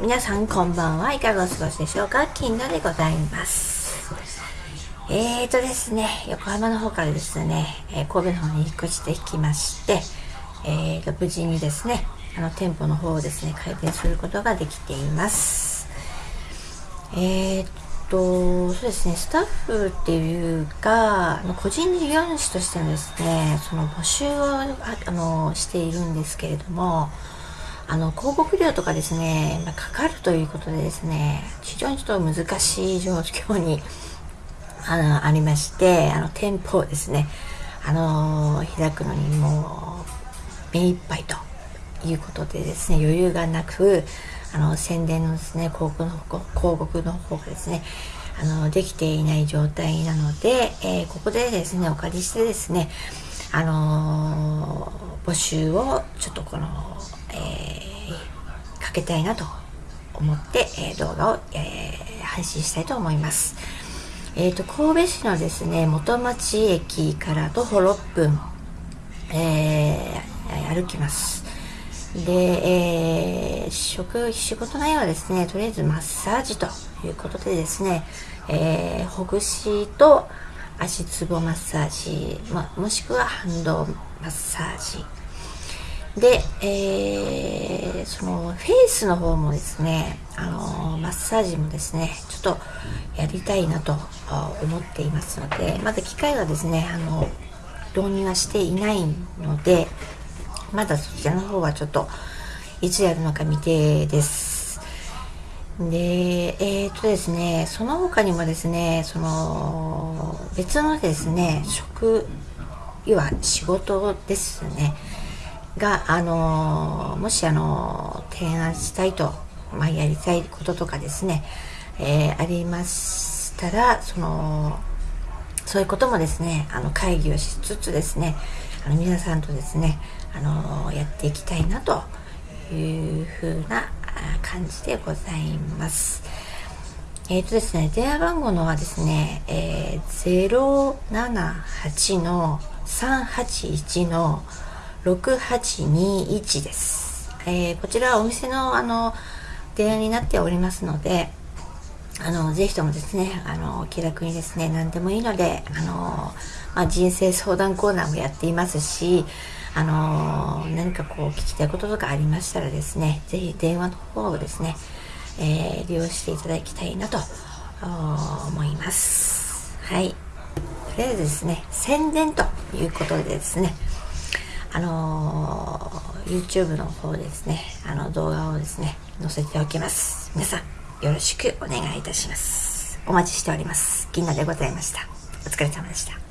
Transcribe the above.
皆さんこんばんはいかがお過ごしでしょうか？金田でございます。えーとですね横浜の方からですね、え神戸の方に引っ越してきましてえーと無事にですねあの店舗の方をですね開店することができています。えーとそうですねスタッフっていうか個人事業主としてのですねその募集をあのしているんですけれどもあの広告料とかですね、まあ、かかるということでですね非常にちょっと難しい状況にあのありましてあの店舗をですねあの開くのにもう目いっぱいということでですね余裕がなくあの宣伝のですね広告の広告の方がですねあのできていない状態なので、えー、ここでですねお借りしてですねあの、募集をちょっとこの、えー、かけたいなと思って、え動画を、え配信したいと思います。えーと、神戸市のですね元町駅から徒歩6分、え歩きます。で、えー、職仕事内容はですねとりあえずマッサージということでですね、えー、ほぐしと足つぼマッサージ、まもしくは反動マッサージで、えー、そのフェイスの方もですね、あのマッサージもですねちょっとやりたいなと思っていますのでまだ機会はですねあの導入はしていないのでまだそちらの方はちょっといつやるのか未定です。でえっ、とですねその他にもですねその別のですね職要は仕事ですね。があのもしあの提案したいと、まあ、やりたいこととかですね、えー、ありましたらそのそういうこともですねあの会議をしつつですねあの皆さんとですねあのやっていきたいなというふうな感じでございます。えっ、ー、とですね、電話番号のはですね、えー、078の381の6821です。えー、こちらはお店のあの電話になっておりますので、あの、ぜひともですね、あの、気楽にですね、何でもいいので、あの、まあ、人生相談コーナーもやっていますし、あの何かこう聞きたいこととかありましたらですね、ぜひ電話の方をですね、えー、利用していただきたいなと思います。はい。とりあえずですね、宣伝ということでですね、あの、YouTube の方ですね、あの動画をですね、載せておきます。皆さん、よろしくお願いいたします。お待ちしております。銀河でございました。お疲れ様でした。